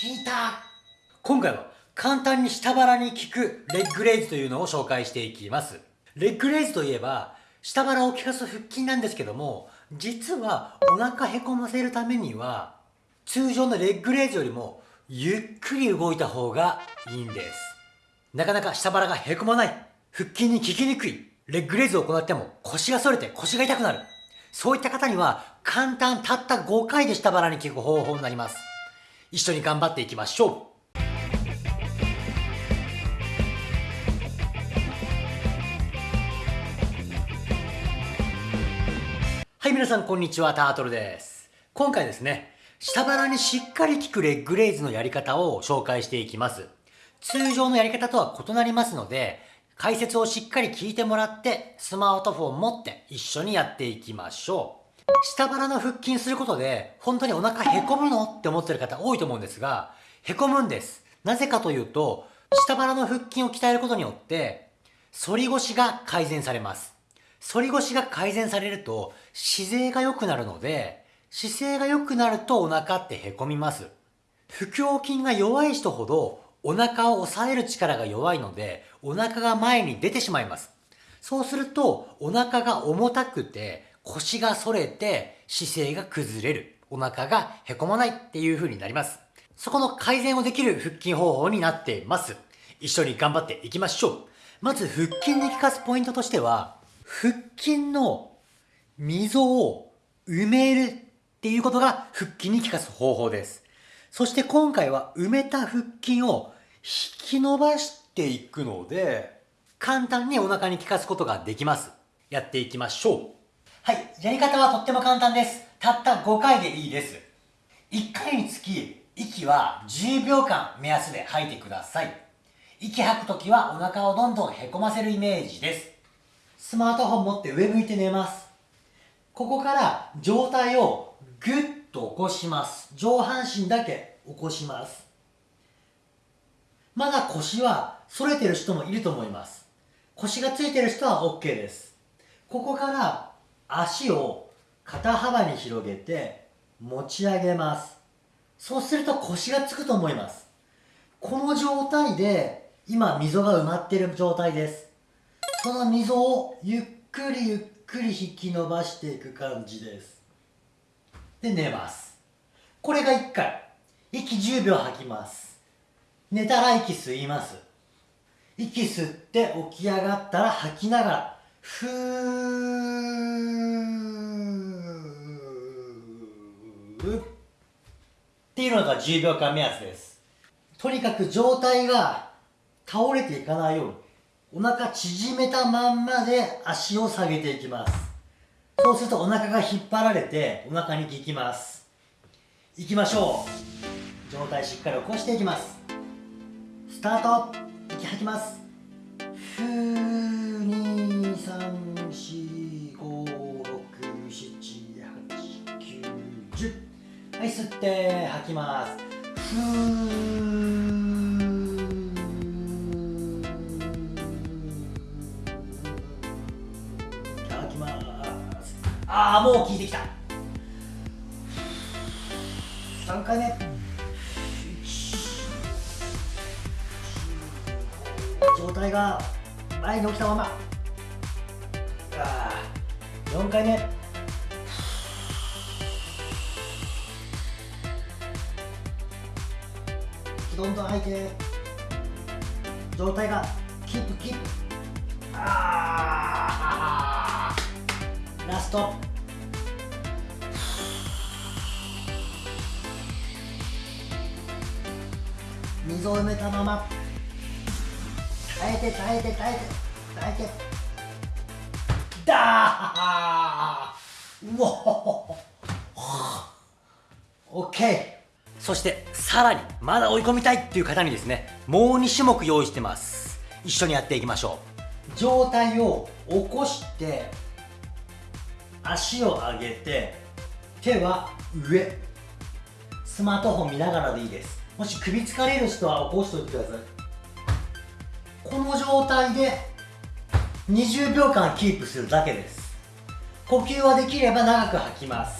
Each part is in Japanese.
聞いた今回は簡単に下腹に効くレッグレイズというのを紹介していきます。レッグレイズといえば、下腹を効かす腹筋なんですけども、実はお腹へこませるためには、通常のレッグレイズよりもゆっくり動いた方がいいんです。なかなか下腹がへこまない、腹筋に効きにくい、レッグレイズを行っても腰が反れて腰が痛くなる。そういった方には簡単たった5回で下腹に効く方法になります。一緒に頑張っていきましょうはい、皆さんこんにちは、タートルです。今回ですね、下腹にしっかり効くレッグレイズのやり方を紹介していきます。通常のやり方とは異なりますので、解説をしっかり聞いてもらって、スマートフォン持って一緒にやっていきましょう。下腹の腹筋することで、本当にお腹へこむのって思ってる方多いと思うんですが、へこむんです。なぜかというと、下腹の腹筋を鍛えることによって、反り腰が改善されます。反り腰が改善されると、姿勢が良くなるので、姿勢が良くなるとお腹ってへこみます。腹横筋が弱い人ほど、お腹を押さえる力が弱いので、お腹が前に出てしまいます。そうすると、お腹が重たくて、腰が反れて姿勢が崩れる。お腹がへこまないっていう風になります。そこの改善をできる腹筋方法になっています。一緒に頑張っていきましょう。まず腹筋に効かすポイントとしては、腹筋の溝を埋めるっていうことが腹筋に効かす方法です。そして今回は埋めた腹筋を引き伸ばしていくので、簡単にお腹に効かすことができます。やっていきましょう。はい、やり方はとっても簡単です。たった5回でいいです。1回につき、息は10秒間目安で吐いてください。息吐くときはお腹をどんどんへこませるイメージです。スマートフォン持って上向いて寝ます。ここから上体をぐっと起こします。上半身だけ起こします。まだ腰は反れてる人もいると思います。腰がついてる人は OK です。ここから足を肩幅に広げて持ち上げます。そうすると腰がつくと思います。この状態で今溝が埋まっている状態です。その溝をゆっくりゆっくり引き伸ばしていく感じです。で寝ます。これが1回。息10秒吐きます。寝たら息吸います。息吸って起き上がったら吐きながらふーっていうのが10秒間目安です。とにかく状態が倒れていかないようにお腹縮めたまんまで足を下げていきます。そうするとお腹が引っ張られてお腹に効きます。いきましょう。状態しっかり起こしていきます。スタート。息吐きます。ふーはい吸って吐きます。ふ吐きます。ああもう効いてきた。3回目。状態が前に起きたまま。4回目。どんどん吐いて状態がキープキープ。あラスト。水を埋めたまま。耐えて耐えて耐えて。耐えて。だーうおオッケーそしてさらにまだ追い込みたいっていう方にですねもう2種目用意してます。一緒にやっていきましょう。上体を起こして足を上げて手は上。スマートフォン見ながらでいいです。もし首疲れる人は起こしておいてください。この状態で20秒間キープするだけです。呼吸はできれば長く吐きます。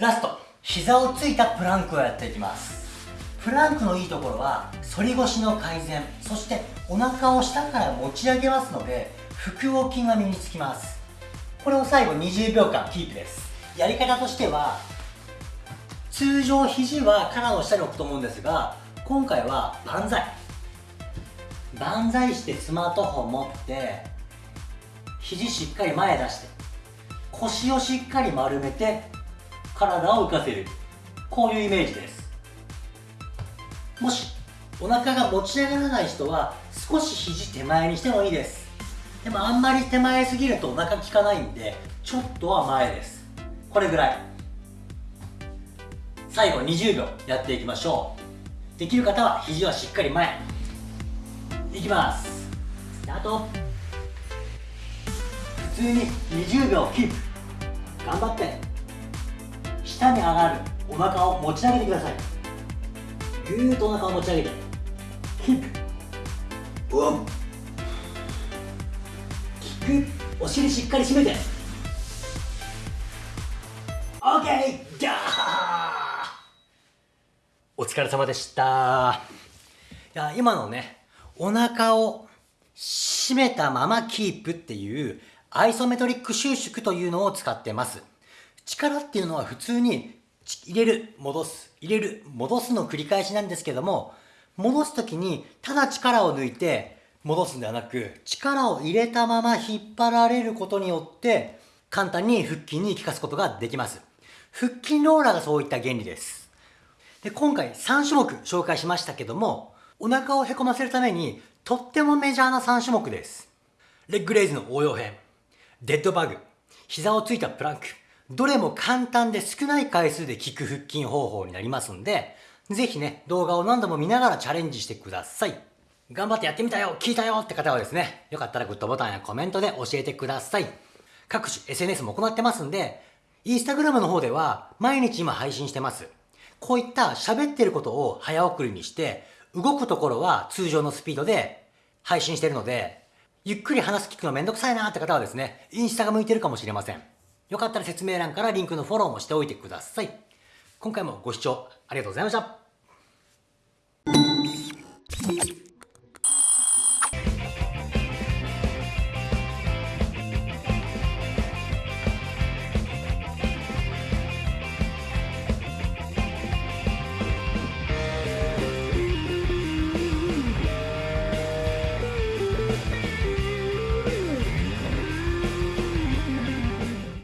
ラスト膝をついたプランクをやっていきます。プランクのいいところは反り腰の改善そしてお腹を下から持ち上げますので腹横筋が身につきます。これを最後20秒間キープです。やり方としては通常肘は肩の下に置くと思うんですが今回は万歳。万歳してスマートフォン持って肘しっかり前出して腰をしっかり丸めて体を浮かせる。こういうイメージです。もしお腹が持ち上がらない人は少し肘手前にしてもいいです。でもあんまり手前すぎるとお腹効かないんでちょっとは前です。これぐらい。最後20秒やっていきましょう。できる方は肘はしっかり前。いきます。スタート。普通に20秒キープ。頑張って。下に上がるお腹を持ち上げてください。ぐーっとお腹を持ち上げて。キープうンキック。お尻しっかり締めて。オッケーギャー。お疲れ様でした。いや今のねお腹を締めたままキープっていうアイソメトリック収縮というのを使ってます。力っていうのは普通に入れる、戻す、入れる、戻すの繰り返しなんですけども、戻す時にただ力を抜いて戻すんではなく、力を入れたまま引っ張られることによって、簡単に腹筋に効かすことができます。腹筋ローラーがそういった原理です。で、今回3種目紹介しましたけども、お腹をへこませるためにとってもメジャーな3種目です。レッグレイズの応用編、デッドバグ、膝をついたプランク、どれも簡単で少ない回数で効く腹筋方法になりますんで、ぜひね、動画を何度も見ながらチャレンジしてください。頑張ってやってみたよ聞いたよって方はですね、よかったらグッドボタンやコメントで教えてください。各種 SNS も行ってますんで、インスタグラムの方では毎日今配信してます。こういった喋ってることを早送りにして、動くところは通常のスピードで配信してるので、ゆっくり話す聞くのめんどくさいなって方はですね、インスタが向いてるかもしれません。よかったら説明欄からリンクのフォローもしておいてください。今回もご視聴ありがとうございました。